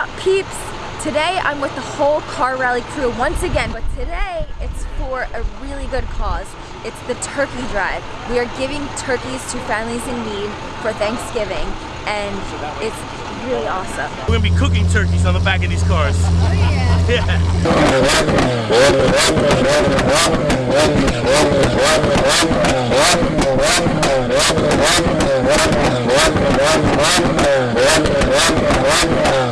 up peeps? Today I'm with the whole car rally crew once again, but today it's for a really good cause. It's the turkey drive. We are giving turkeys to families in need for Thanksgiving and it's really awesome. We're gonna be cooking turkeys on the back of these cars. Oh yeah. yeah.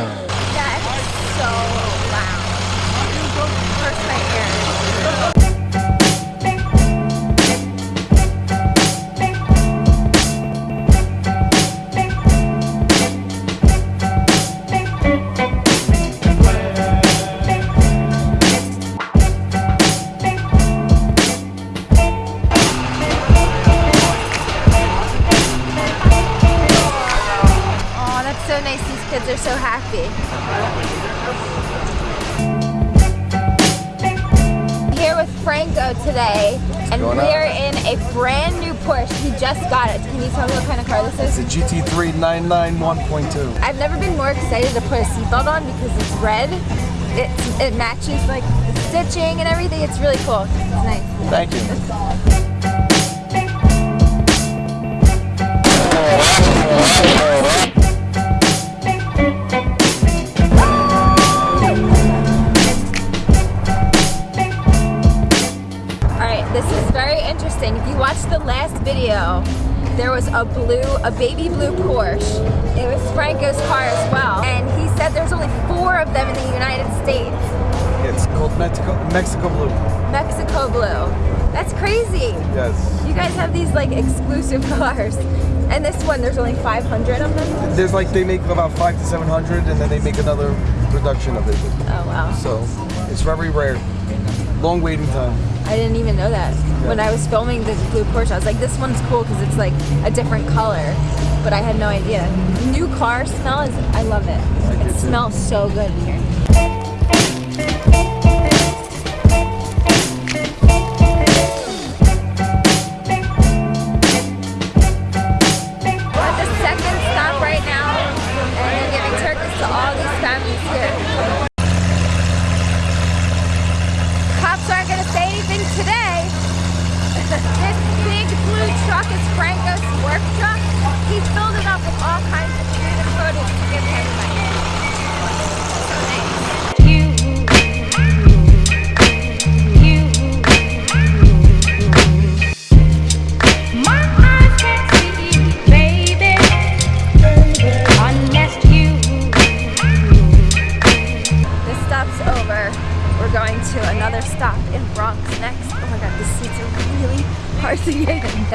happy. Here with Franco today, and we're in a brand new Porsche. He just got it. Can you tell me what kind of car this is? It's a GT3 991 1.2. I've never been more excited to put a seatbelt on because it's red. It, it matches like the stitching and everything. It's really cool. It's nice. Thank you. Alright, a blue, a baby blue Porsche. It was Franco's car as well. And he said there's only four of them in the United States. It's called Mexico, Mexico Blue. Mexico blue. That's crazy. Yes. You guys have these like exclusive cars. And this one, there's only 500 of them? There's like, they make about five to 700 and then they make another production of it. Oh wow. So it's very rare. Long waiting time. I didn't even know that. When I was filming the blue Porsche, I was like, this one's cool because it's like a different color. But I had no idea. New car smell is, I love it. I It too. smells so good in here.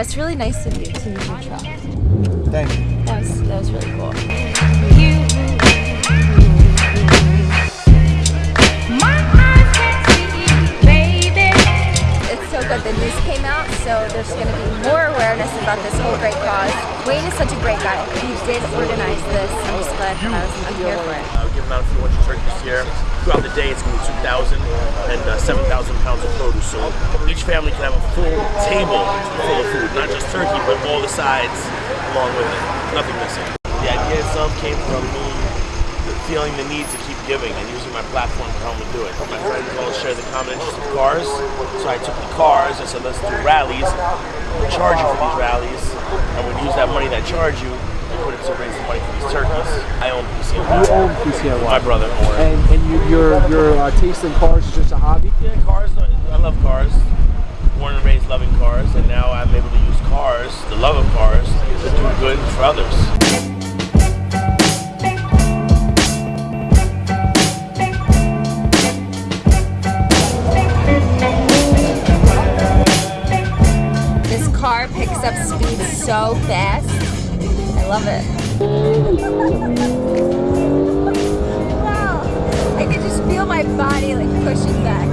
That's really nice of you to use your truck. Thank you. That was, that was really cool. My eyes can't see, baby. It's so good. The news came out, so there's going to be more awareness about this whole great cause. Wayne is such a great guy. He did this. Glad I was, I'm here for it. Uh, we're giving out a few hundred turkeys here. Throughout the day, it's going to be 2,000 and uh, 7,000 pounds of produce. So each family can have a full table full of food, not just turkey, but all the sides along with it. Nothing missing. The idea itself came from me feeling the need to keep giving and using my platform to help me do it. My friends all share the common interest of cars, so I took the cars and said, let's do rallies. We'll charge you for these rallies, and we'll use that money that charge you and put it to raise the money for these turkeys. I own PCNY. You own PCNY. My brother owns. And, and you, your your uh, taste in cars is just a hobby? Yeah, cars. I love cars. Born and raised loving cars, and now I'm able to use cars, the love of cars, to do good for others. This car picks up speed so fast. I love it. Wow. I can just feel my body like pushing back.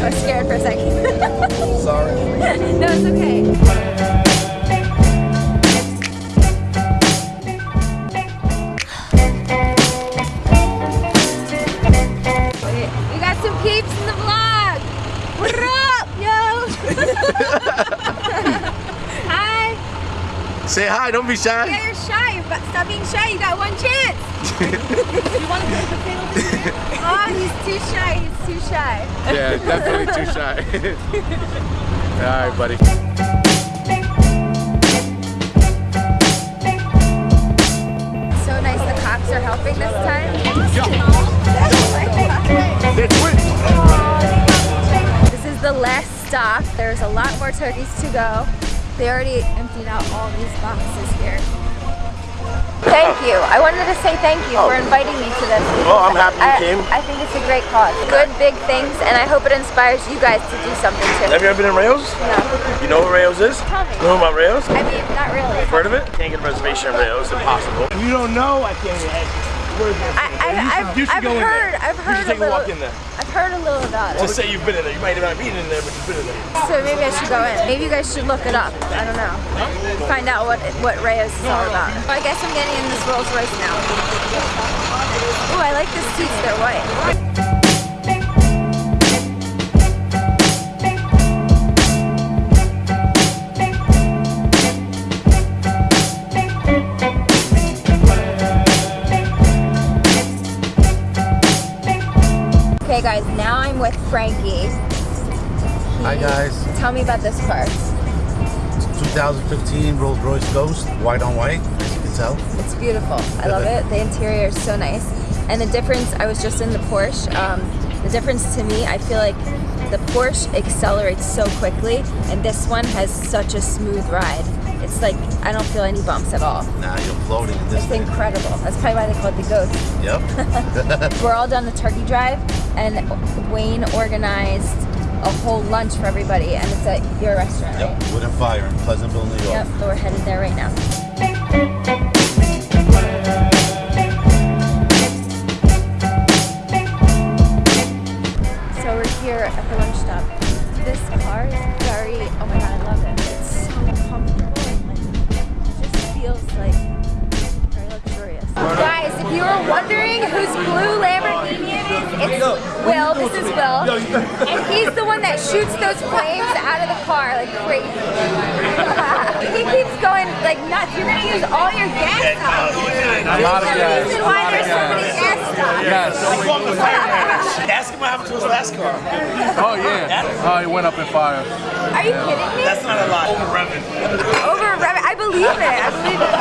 I was scared for a second. Sorry. no, it's okay. Hi. Don't be shy. Yeah, you're shy, but stop being shy. You got one chance. you want to go to the field this year? Oh, he's too shy. He's too shy. Yeah, definitely too shy. All right, buddy. So nice the cops are helping this time. This is the last stop. There's a lot more turkeys to go. They already emptied out all these boxes here. Thank you. I wanted to say thank you for oh. inviting me to this. Well, I'm happy you I, came. I think it's a great cause. Good big things, and I hope it inspires you guys to do something too. Have you ever been in Rao's? No. You know what Rao's is? Tell me. Know about Rao's? I mean, not really. Heard of it? Can't get a reservation at Rao's. Impossible. If you don't know, I can't even ask you. Where's I, I, I've, You should I've go in there. heard, I've You heard should take a a little. walk in there. I've heard a little about it. Just say you've been in there. You might not be in there, but you've been in there. So maybe I should go in. Maybe you guys should look it up. I don't know. Find out what what Rao's is all about. I guess I'm getting in this Rolls Royce now. Ooh, I like the seats. They're white. With Frankie. Hi guys, Tell me about this car. 2015 Rolls Royce Ghost, white on white, as you can tell. It's beautiful. I love it. The interior is so nice. And the difference, I was just in the Porsche. Um, the difference to me, I feel like the Porsche accelerates so quickly, and this one has such a smooth ride. It's like I don't feel any bumps at all. Now you're floating in this It's thing. incredible. That's probably why they call it the Ghost. Yep. We're all done the turkey drive, and Wayne organized a whole lunch for everybody, and it's at your restaurant, right? yep. Wood and Fire in Pleasantville, New York. Yep, so we're headed there right now. So we're here at the lunch stop. This car is whose blue Lamborghini it is, it's Will. This is Will. And he's the one that shoots those flames out of the car like crazy. he keeps going like nuts. You're gonna use all your gas up. I'm out of gas. reason why there's so many gas stops. Yes. Ask him what happened to his last car. Oh yeah. Oh, he went up in fire. Are you kidding me? That's not a lie. Over revving. Over I believe it. I believe it.